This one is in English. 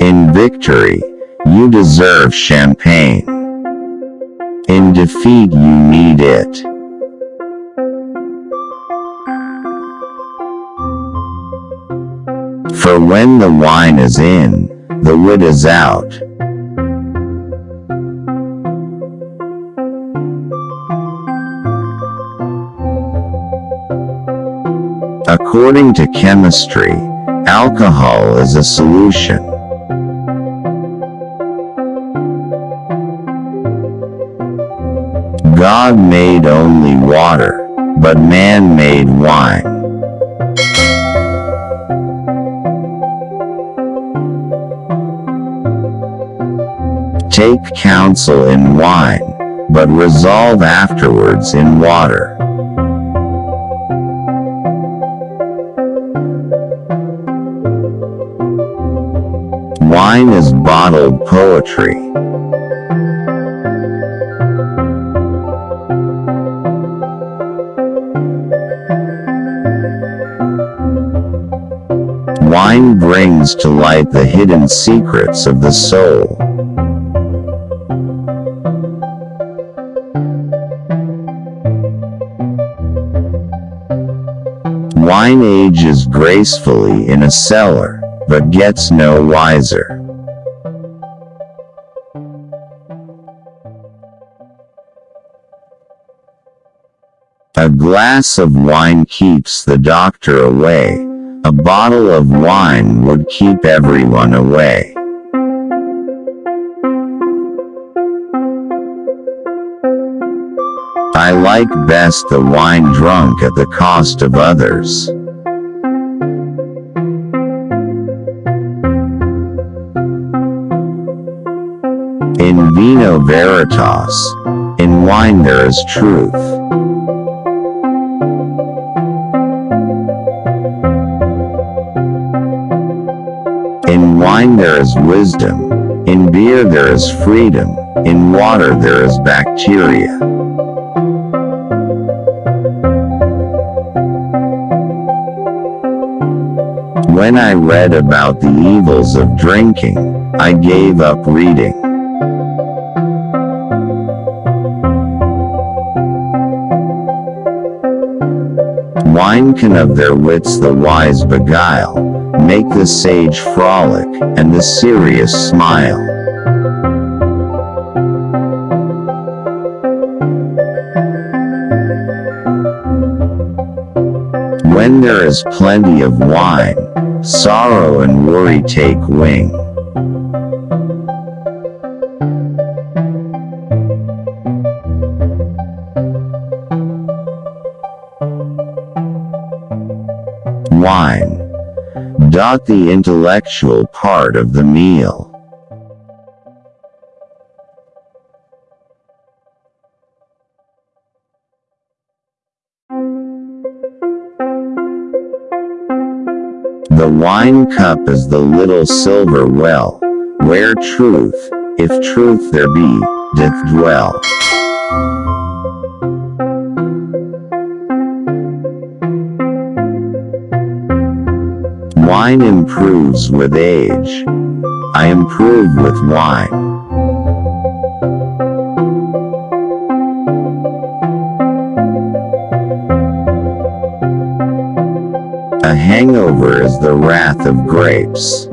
In victory, you deserve champagne. In defeat, you need it. For when the wine is in, the wit is out. According to chemistry, alcohol is a solution. God made only water, but man made wine. Take counsel in wine, but resolve afterwards in water. Wine is bottled poetry. Wine brings to light the hidden secrets of the soul. Wine ages gracefully in a cellar, but gets no wiser. A glass of wine keeps the doctor away. A bottle of wine would keep everyone away. I like best the wine drunk at the cost of others. In vino veritas, in wine there is truth. In wine there is wisdom, in beer there is freedom, in water there is bacteria. When I read about the evils of drinking, I gave up reading. Wine can of their wits the wise beguile, make the sage frolic, and the serious smile. When there is plenty of wine, sorrow and worry take wing. Wine. The intellectual part of the meal. The wine cup is the little silver well, where truth, if truth there be, doth dwell. Wine improves with age. I improve with wine. A hangover is the wrath of grapes.